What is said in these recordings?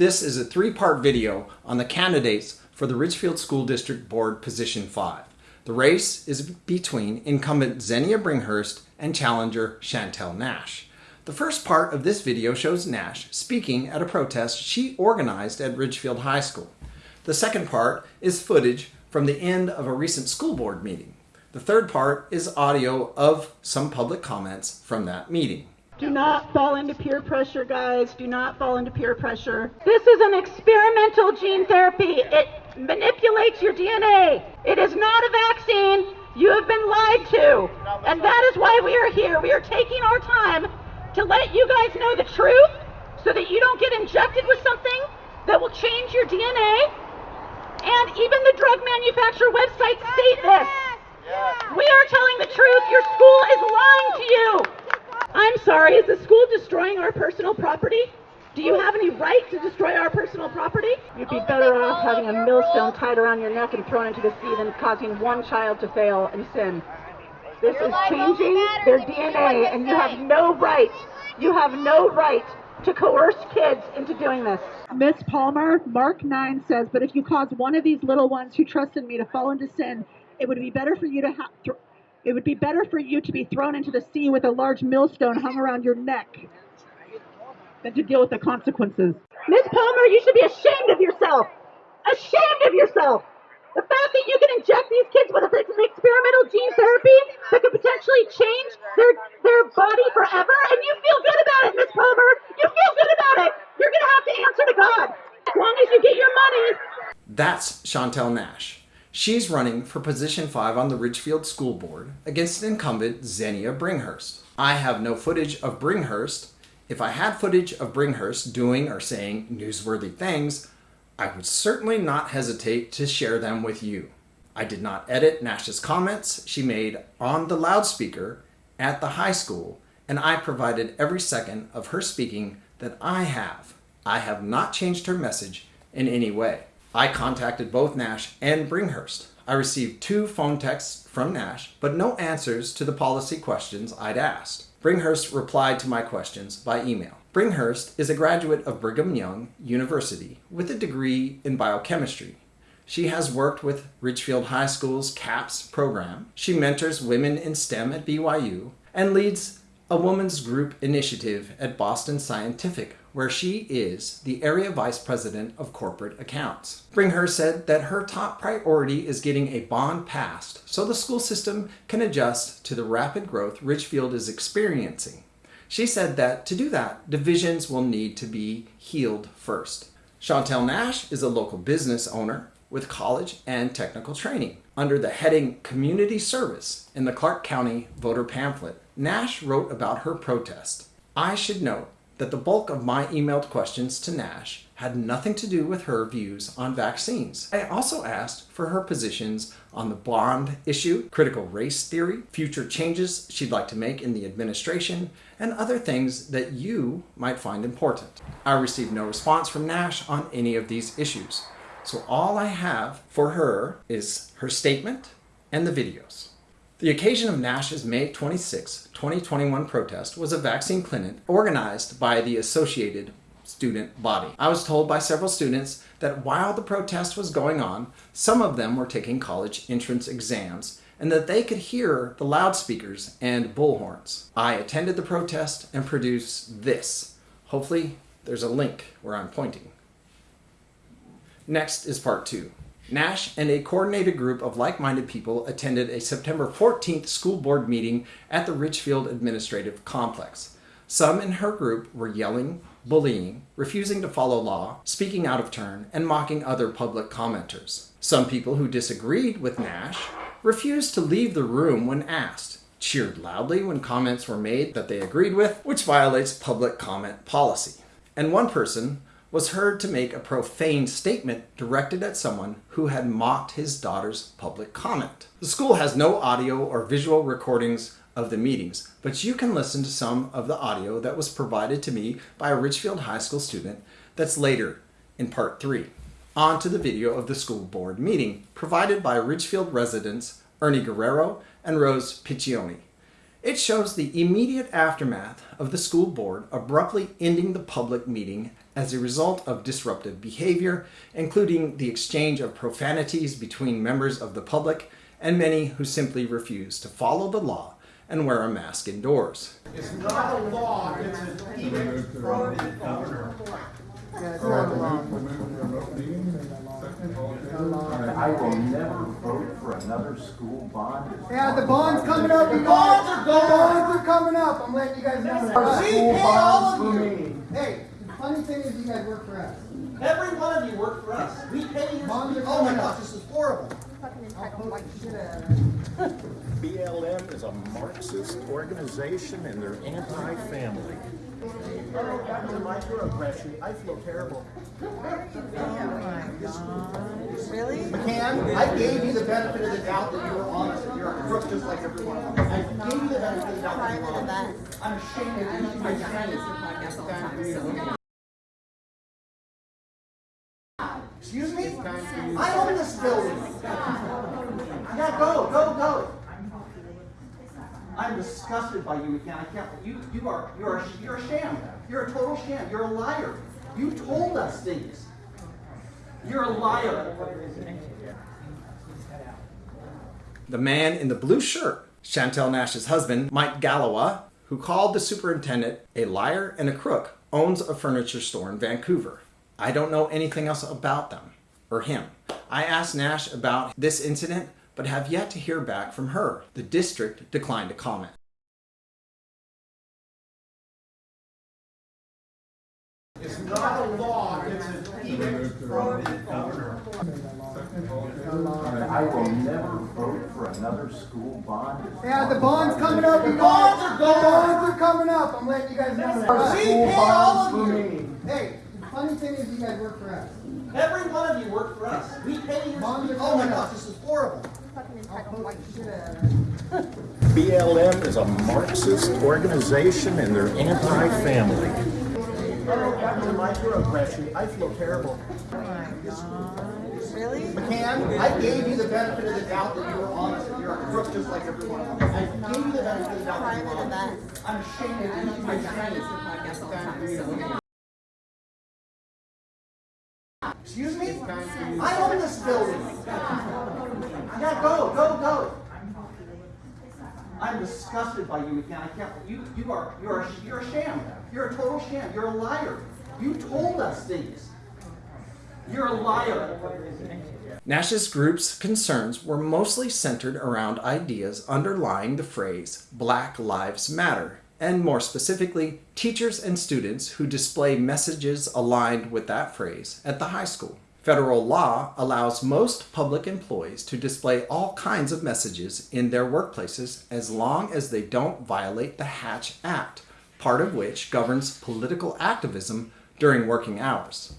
This is a three-part video on the candidates for the Ridgefield School District Board Position 5. The race is between incumbent Xenia Bringhurst and challenger Chantel Nash. The first part of this video shows Nash speaking at a protest she organized at Ridgefield High School. The second part is footage from the end of a recent school board meeting. The third part is audio of some public comments from that meeting. Do not fall into peer pressure, guys. Do not fall into peer pressure. This is an experimental gene therapy. It manipulates your DNA. It is not a vaccine. You have been lied to. And that is why we are here. We are taking our time to let you guys know the truth so that you don't get injected with something that will change your DNA. And even the drug manufacturer websites state this. We are telling the truth. Your school is lying to you. I'm sorry, is the school destroying our personal property? Do you have any right to destroy our personal property? You'd be better off having a millstone tied around your neck and thrown into the sea than causing one child to fail and sin. This is changing their DNA, and you have no right, you have no right to coerce kids into doing this. Miss Palmer, Mark 9 says, but if you cause one of these little ones who trusted me to fall into sin, it would be better for you to have. It would be better for you to be thrown into the sea with a large millstone hung around your neck than to deal with the consequences. Miss Palmer, you should be ashamed of yourself. Ashamed of yourself. The fact that you can inject these kids with an experimental gene therapy that could potentially change their their body forever, and you feel good about it, Miss Palmer. You feel good about it. You're gonna have to answer to God as long as you get your money. That's Chantel Nash. She's running for position 5 on the Ridgefield School Board against incumbent Xenia Bringhurst. I have no footage of Bringhurst. If I had footage of Bringhurst doing or saying newsworthy things, I would certainly not hesitate to share them with you. I did not edit Nash's comments she made on the loudspeaker at the high school, and I provided every second of her speaking that I have. I have not changed her message in any way. I contacted both Nash and Bringhurst. I received two phone texts from Nash, but no answers to the policy questions I'd asked. Bringhurst replied to my questions by email. Bringhurst is a graduate of Brigham Young University with a degree in biochemistry. She has worked with Ridgefield High School's CAPS program. She mentors women in STEM at BYU and leads a woman's group initiative at Boston Scientific, where she is the area vice president of corporate accounts. Bringhurst said that her top priority is getting a bond passed so the school system can adjust to the rapid growth Ridgefield is experiencing. She said that to do that, divisions will need to be healed first. Chantel Nash is a local business owner with college and technical training. Under the heading Community Service in the Clark County voter pamphlet, Nash wrote about her protest. I should note that the bulk of my emailed questions to Nash had nothing to do with her views on vaccines. I also asked for her positions on the bond issue, critical race theory, future changes she'd like to make in the administration, and other things that you might find important. I received no response from Nash on any of these issues. So all I have for her is her statement and the videos. The occasion of Nash's May 26, 2021 protest was a vaccine clinic organized by the Associated Student Body. I was told by several students that while the protest was going on, some of them were taking college entrance exams and that they could hear the loudspeakers and bullhorns. I attended the protest and produced this. Hopefully there's a link where I'm pointing. Next is part two. Nash and a coordinated group of like-minded people attended a September 14th school board meeting at the Ridgefield Administrative Complex. Some in her group were yelling, bullying, refusing to follow law, speaking out of turn, and mocking other public commenters. Some people who disagreed with Nash refused to leave the room when asked, cheered loudly when comments were made that they agreed with, which violates public comment policy. And one person was heard to make a profane statement directed at someone who had mocked his daughter's public comment. The school has no audio or visual recordings of the meetings, but you can listen to some of the audio that was provided to me by a Ridgefield High School student that's later in part three. On to the video of the school board meeting provided by Ridgefield residents Ernie Guerrero and Rose Piccioni. It shows the immediate aftermath of the school board abruptly ending the public meeting as a result of disruptive behavior, including the exchange of profanities between members of the public and many who simply refuse to follow the law and wear a mask indoors. It's not a law, it's an edict from the governor. I will never vote for another school bond. Yeah, the bond's coming up. you bonds are going. The bonds are coming up. I'm letting you guys know that. We pay all of you. Hey, the funny thing is you guys work for us. Every one of you work for us. We pay your, Bonds are oh my gosh, up. this is horrible. BLM is a Marxist organization and they're anti-family. Back to microaggression, I feel terrible. Really? McCann, I gave you the benefit of the doubt that you were honest, that you're a crook just like everyone else. I gave you the benefit of the doubt that you were honest. I'm ashamed of you, my friends. Excuse me? I own this building. Yeah, go, go, go. I'm disgusted by you, McCann. I can't, you, you are, you're a, you're a sham. You're a total sham. You're a liar. You told us things. You're a liar. The man in the blue shirt, Chantel Nash's husband, Mike Gallowa, who called the superintendent a liar and a crook, owns a furniture store in Vancouver. I don't know anything else about them or him. I asked Nash about this incident, but have yet to hear back from her. The district declined to comment. It's not a law, it's an edict from the governor. I will never vote for another school bond. Yeah, the bond's coming up. The bonds are going. The bonds are coming up. I'm letting you guys know that. We pay all of you. Hey, the funny thing is you guys work for us. Every one of you work for us. We pay you. Oh my gosh, this is horrible. BLM is a Marxist organization and they're anti-family. Back to microaggression, I feel terrible. Really? McCann, I gave you the benefit of the doubt that you were honest, and you're a crook just like everyone else. I gave you the benefit of the doubt that you were Private honest. event. I'm ashamed of you, my friends. Excuse me? I own this building. Yeah, go, go, go. I'm disgusted by you, McCann. I can't, you, you are, you're you're a sham. You're a total sham. You're a liar. You told us things. You're a liar. Nash's group's concerns were mostly centered around ideas underlying the phrase Black Lives Matter, and more specifically, teachers and students who display messages aligned with that phrase at the high school. Federal law allows most public employees to display all kinds of messages in their workplaces as long as they don't violate the Hatch Act, part of which governs political activism during working hours.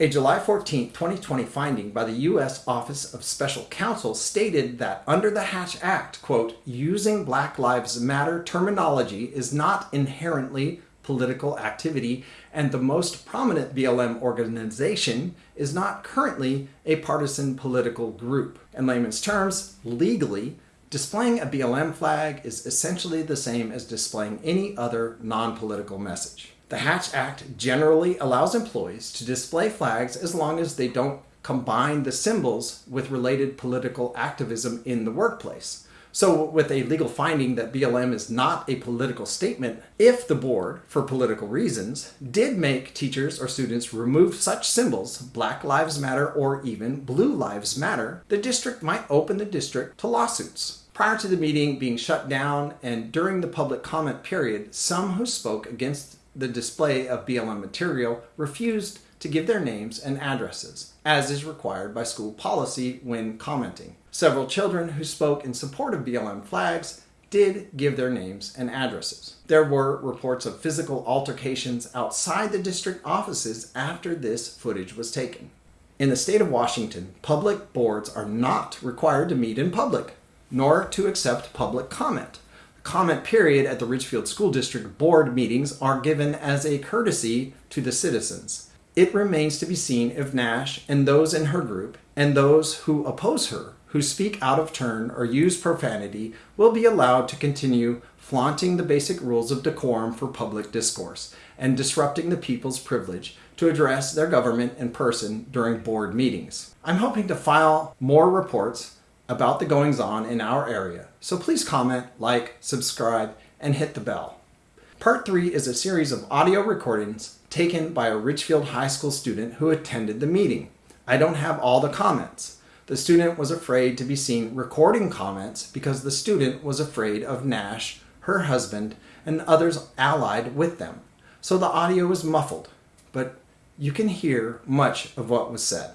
A July 14, 2020 finding by the U.S. Office of Special Counsel stated that under the Hatch Act, quote, using Black Lives Matter terminology is not inherently political activity, and the most prominent BLM organization is not currently a partisan political group. In layman's terms, legally, displaying a BLM flag is essentially the same as displaying any other non political message. The Hatch Act generally allows employees to display flags as long as they don't combine the symbols with related political activism in the workplace. So, with a legal finding that BLM is not a political statement, if the board, for political reasons, did make teachers or students remove such symbols, Black Lives Matter or even Blue Lives Matter, the district might open the district to lawsuits. Prior to the meeting being shut down and during the public comment period, some who spoke against the display of BLM material refused to give their names and addresses, as is required by school policy when commenting. Several children who spoke in support of BLM flags did give their names and addresses. There were reports of physical altercations outside the district offices after this footage was taken. In the state of Washington, public boards are not required to meet in public, nor to accept public comment. Comment period at the Ridgefield School District board meetings are given as a courtesy to the citizens. It remains to be seen if Nash and those in her group and those who oppose her, who speak out of turn or use profanity will be allowed to continue flaunting the basic rules of decorum for public discourse and disrupting the people's privilege to address their government in person during board meetings. I'm hoping to file more reports about the goings on in our area, so please comment, like, subscribe, and hit the bell. Part 3 is a series of audio recordings taken by a Ridgefield High School student who attended the meeting. I don't have all the comments. The student was afraid to be seen recording comments because the student was afraid of Nash, her husband, and others allied with them. So the audio was muffled, but you can hear much of what was said.